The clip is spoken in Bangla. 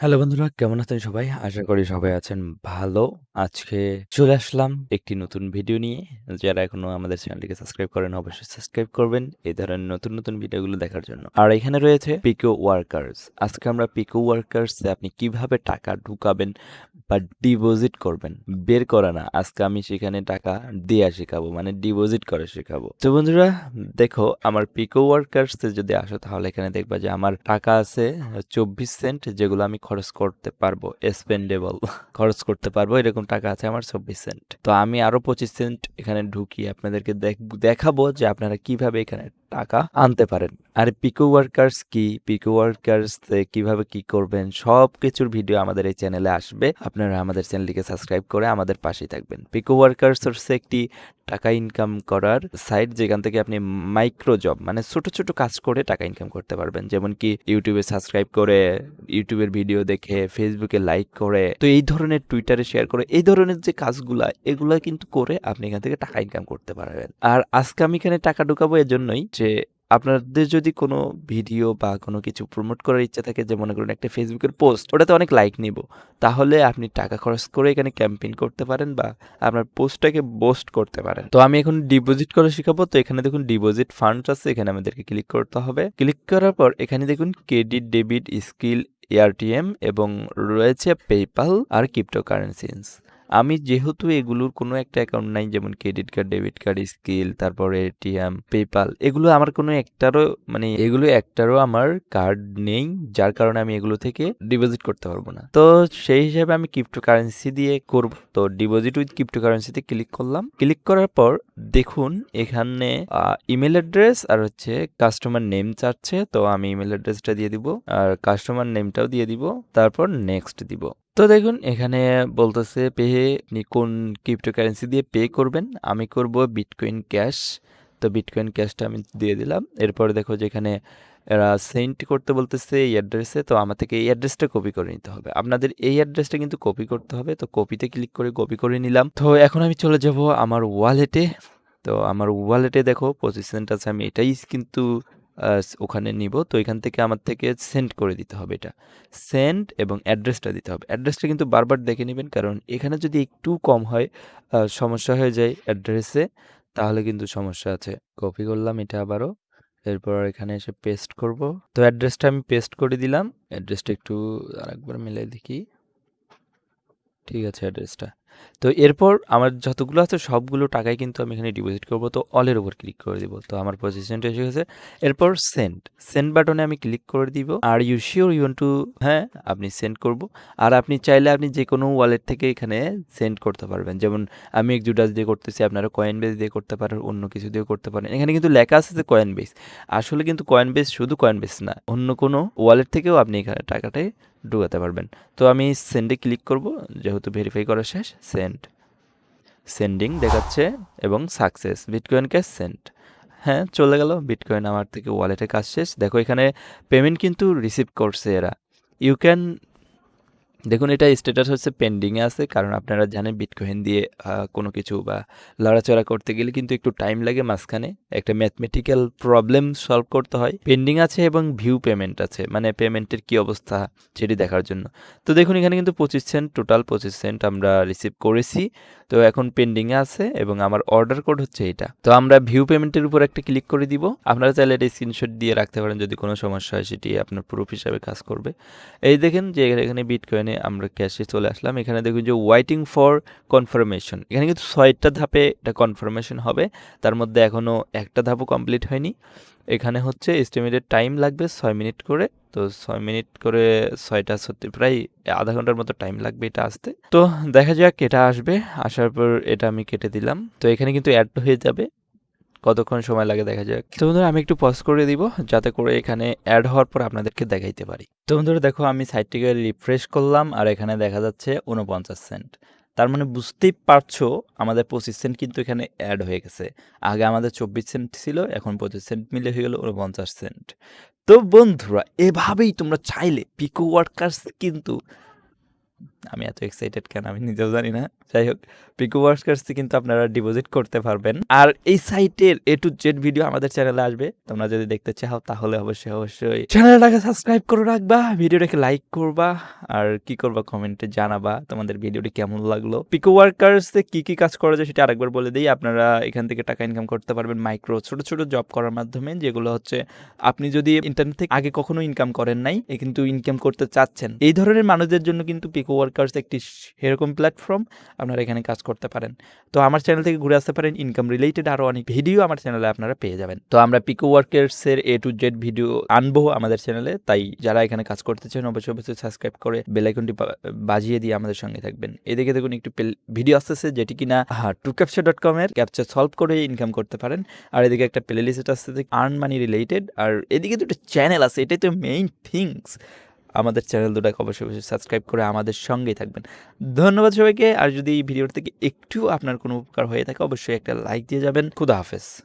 হ্যালো বন্ধুরা কেমন আছেন সবাই? আশা করি সবাই আছেন ভালো। আজকে চলে আসলাম একটি নতুন ভিডিও নিয়ে। যারা এখনও আমাদের চ্যানেলটিকে সাবস্ক্রাইব করেন অবশ্যই সাবস্ক্রাইব করবেন এই ধরনের নতুন, নতুন ভিডিওগুলো দেখার জন্য। আর এখানে রয়েছে পিকো ওয়ার্কার্স। আজকে আমরা পিকো ওয়ার্কার্স আপনি কীভাবে টাকা ঢুকাবেন বা ডিপোজিট করবেন, বের করা না। আজকে আমি সেখানে টাকা দেয়া শেখাবো মানে ডিপোজিট করা শেখাবো। তো বন্ধুরা দেখো আমার পিকো ওয়ার্কার্স যদি আসো তাহলে এখানে দেখবা যে আমার টাকা আছে 24 সেন্ট যেগুলো আমি খরচ করতে পারব স্পেন্ডেবল খরচ করতে পারব এরকম টাকা আছে আমার 24 সেন্ট। তো আমি আরও 25 সেন্ট এখানে ঢুকিয়ে আপনাদেরকে দেখাবো যে আপনারা কীভাবে এখানে টাকা আনতে পারেন। আর পিকো ওয়ার্কার্স কি, পিকো ওয়ার্কার্স কীভাবে কি করবেন সব কিছুর ভিডিও আমাদের এই চ্যানেলে আসবে। আপনারা আমাদের চ্যানেলটিকে সাবস্ক্রাইব করে আমাদের পাশেই থাকবেন। পিকো ওয়ার্কার্স হচ্ছে একটি টাকা ইনকাম করার সাইট যেখান থেকে আপনি মাইক্রো জব মানে ছোট ছোট কাজ করে টাকা ইনকাম করতে পারবেন। যেমন কি ইউটিউবে সাবস্ক্রাইব করে ইউটিউবের ভিডিও দেখে ফেসবুকে লাইক করে। তো এই ধরনের টুইটারে শেয়ার করে, এই ধরনের যে কাজগুলা, এগুলা কিন্তু করে আপনি এখান থেকে টাকা ইনকাম করতে পারবেন। আর আজকে আমি এখানে টাকা ঢুকাবো এর জন্যই যে আপনাদের যদি কোনো ভিডিও বা কোনো কিছু প্রমোট করার ইচ্ছা থাকে, যে মনে করুন একটা ফেসবুকের পোস্ট ওটাতে অনেক লাইক নিব। তাহলে আপনি টাকা খরচ করে এখানে ক্যাম্পেইন করতে পারেন বা আপনার পোস্টটাকে বোস্ট করতে পারেন। তো আমি এখন ডিপোজিট করে শেখাবো। তো এখানে দেখুন ডিপোজিট ফান্ড আছে, এখানে আমাদেরকে ক্লিক করতে হবে। ক্লিক করার পর এখানে দেখুন ক্রেডিট ডেবিট স্কিল এআরটিএম এবং রয়েছে পেপাল আর ক্রিপ্টোকারেন্সিস আমি যেহেতু এগুলোর কোনো একটা অ্যাকাউন্ট নাই, যেমন credit card debit card Skrill তারপর এটিএম পেপাল এগুলো আমার কোনো একটারও মানে এগুলো একটারও আমার কার্ড নেই, যার কারণে আমি এগুলো থেকে ডিপোজিট করতে পারব না। তো সেই হিসাবে আমি ক্রিপ্টো কারেন্সি দিয়ে করব। তো ডিপোজিট উইথ ক্রিপ্টো কারেন্সিতে ক্লিক করলাম। ক্লিক করার পর দেখুন, এখানে ইমেল অ্যাড্রেস আর হচ্ছে কাস্টমার নেম চাচ্ছে। তো আমি ইমেল অ্যাড্রেসটা দিয়ে দিব, আর কাস্টমার নেমটাও দিয়ে দিব, তারপর নেক্সট দিব। তো দেখুন, এখানে বলতেছে পে আপনি কোন ক্রিপ্টোকারেন্সি দিয়ে পে করবেন? আমি করব বিটকয়েন ক্যাশ তো বিটকয়েন ক্যাশটা আমি দিয়ে দিলাম। এরপরে দেখো যেখানে এরা সেন্ড করতে বলতেছে এই অ্যাড্রেসে তো আমার থেকে এই অ্যাড্রেসটা কপি করে নিতে হবে। আপনাদের এই অ্যাড্রেসটা কিন্তু কপি করতে হবে। তো কপিতে ক্লিক করে কপি করে নিলাম। তো এখন আমি চলে যাব আমার ওয়ালেটে তো আমার ওয়ালেটে দেখো পজিশনটা আছে। আমি এটাই কিন্তু ওখানে নিব। তো এখান থেকে আমার থেকে সেন্ড করে দিতে হবে এটা। সেন্ড এবং অ্যাড্রেসটা দিতে হবে। অ্যাড্রেসটা কিন্তু বারবার দেখে নেবেন, কারণ এখানে যদি একটু কম হয় সমস্যা হয়ে যায় অ্যাড্রেসে, তাহলে কিন্তু সমস্যা আছে। কপি করলাম এটা আবারও। এরপর এখানে এসে পেস্ট করব। তো অ্যাড্রেসটা আমি পেস্ট করে দিলাম। অ্যাড্রেসটা একটু আরেকবার মিলে দেখি। ঠিক আছে অ্যাড্রেসটা। তো এরপর আমার যতগুলো আছে সবগুলো টাকাই কিন্তু আমি এখানে ডিপোজিট করব। তো অলের উপর ক্লিক করে দিব। তো আমার পজিশনটা এসে গেছে। এরপর সেন্ড সেন্ড বাটনে আমি ক্লিক করে দিব। Are you sure you to হ্যাঁ আপনি সেন্ড করব। আর আপনি চাইলে আপনি যে কোনো ওয়ালেট থেকে এখানে সেন্ড করতে পারবেন। যেমন আমি একজুডাস দিয়ে করতেছি, আপনারা কয়েন বেস দিয়ে করতে পারেন, অন্য কিছু দিয়ে করতে পারেন। এখানে কিন্তু লেখা আছে যে কয়েন বেস আসলে কিন্তু কয়েন বেস শুধু কয়েন বেস না, অন্য কোনো ওয়ালেট থেকেও আপনি এখানে টাকাটাই ঢুকাতে পারবেন। তো আমি সেন্ডে ক্লিক করব, যেহেতু ভেরিফাই করা শেষ সেন্ড সেন্ডিং দেখাচ্ছে এবং সাকসেস বিটকয়েন ক্যাশ সেন্ড হ্যাঁ চলে গেল বিটকয়েন আমার থেকে ওয়ালেটে কাজ শেষ। দেখো এখানে পেমেন্ট কিন্তু রিসিভ করছে এরা। ইউ ক্যান দেখুন, এটা স্ট্যাটাস হচ্ছে পেন্ডিংয়ে আছে। কারণ আপনারা জানেন বিটকয়েন দিয়ে কোনো কিছু বা লড়াচড়া করতে গেলে কিন্তু একটু টাইম লাগে মাঝখানে। একটা ম্যাথমেটিক্যাল প্রবলেম সলভ করতে হয়। পেন্ডিং আছে এবং ভিউ পেমেন্ট আছে। মানে পেমেন্টের কি অবস্থা সেটি দেখার জন্য। তো দেখুন, এখানে কিন্তু পঁচিশ সেন্ট টোটাল পঁচিশ সেন্ট আমরা রিসিভ করেছি। তো এখন পেন্ডিংয়ে আছে এবং আমার অর্ডার কোড হচ্ছে এটা। তো আমরা ভিউ পেমেন্টের উপর একটা ক্লিক করে দিব। আপনারা চাইলে এটা স্ক্রিনশট দিয়ে রাখতে পারেন যদি কোনো সমস্যা হয়, সেটি আপনার প্রুফ হিসাবে কাজ করবে। এই দেখেন যে এখানে বিটকয়েনে আমরা ক্যাশে চলে আসলাম। এখানে দেখুন যে ওয়াইটিং ফর কনফার্মেশন এখানে কিন্তু ছয়টা ধাপে এটা কনফার্মেশন হবে। তার মধ্যে এখনও একটা ধাপও কমপ্লিট হয়নি। এখানে হচ্ছে এস্টিমেটেড টাইম লাগবে ছয় মিনিট করে। তো ছয় মিনিট করে ছয়টা সত্যি প্রায় আধা ঘণ্টার মতো টাইম লাগবে এটা আসতে। তো দেখা যাক এটা আসবে। আসার পর এটা আমি কেটে দিলাম। তো এখানে কিন্তু অ্যাড হয়ে যাবে। কতক্ষণ সময় লাগে দেখা যাক। তো বন্ধুরা, আমি একটু পজ করে দিব যাতে করে এখানে অ্যাড হওয়ার পর আপনাদেরকে দেখাইতে পারি। তো বন্ধুরা, দেখো আমি সাইটটিকে রিফ্রেশ করলাম আর এখানে দেখা যাচ্ছে উনপঞ্চাশ সেন্ট তার মানে বুঝতেই পারছ আমাদের পঁচিশ সেন্ট কিন্তু এখানে অ্যাড হয়ে গেছে। আগে আমাদের চব্বিশ সেন্ট ছিল, এখন পঁচিশ সেন্ট মিলে হয়ে গেল উনপঞ্চাশ সেন্ট তো বন্ধুরা, এভাবেই তোমরা চাইলে পিকো ওয়ার্কার্স কিন্তু আমি এত এক্সাইটেড কেন আমি নিজেও জানি না। যাই হোক পিকু ওয়ার্কার্সে কিন্তু আপনারা ডিপোজিট করতে পারবেন। আর এই সাইটের এ টু জেড ভিডিও আমাদের চ্যানেলে আসবে। তোমরা যদি দেখতে চাও, তাহলে অবশ্যই অবশ্যই চ্যানেলটাকে সাবস্ক্রাইব করে রাখবা ভিডিওটাকে লাইক করবা, আর কি করবা কমেন্টে জানাবা তোমাদের ভিডিওটি কেমন লাগল। পিকো ওয়ার্কার্সে কি কি কাজ করা যায় সেটা আরেকবার বলে দিই। আপনারা এখান থেকে টাকা ইনকাম করতে পারবেন মাইক্রো ছোট ছোট জব করার মাধ্যমে, যেগুলো হচ্ছে আপনি যদি ইন্টারনেট থেকে আগে কখনো ইনকাম করেন নাই কিন্তু ইনকাম করতে চাচ্ছেন। এই ধরনের মানুষদের জন্য কিন্তু পিকো ওয়ার্কার্স একটি সেরকম প্ল্যাটফর্ম আপনারা এখানে কাজ করতে পারেন। তো আমার চ্যানেল থেকে ঘুরে আসতে পারেন। ইনকাম রিলেটেড আরও অনেক ভিডিও আমার চ্যানেলে আপনারা পেয়ে যাবেন। তো আমরা পিকো ওয়ার্কার্সের এ টু জেড ভিডিও আনব আমাদের চ্যানেলে তাই যারা এখানে কাজ করতে চান, অবশ্যই অবশ্যই সাবস্ক্রাইব করে বেলাইকনটি বাজিয়ে দিয়ে আমাদের সঙ্গে থাকবেন। এদিকে দেখুন একটু ভিডিও আসতেছে যেটি কিনা টু ক্যাপচার ডট কমের ক্যাপচার সলভ করে ইনকাম করতে পারেন। আর এদিকে একটা প্লে লিস্ট আসতেছে আর্ন মানি রিলেটেড আর এদিকে দুটো চ্যানেল আছে, এটাই তো মেইন থিংস আমাদের চ্যানেল দুটাকে অবশ্যই অবশ্যই সাবস্ক্রাইব করে আমাদের সঙ্গেই থাকবেন। ধন্যবাদ সবাইকে। আর যদি এই ভিডিওর থেকে একটু আপনার কোনো উপকার হয়ে থাকে, অবশ্যই একটা লাইক দিয়ে যাবেন। খুদা হাফেজ।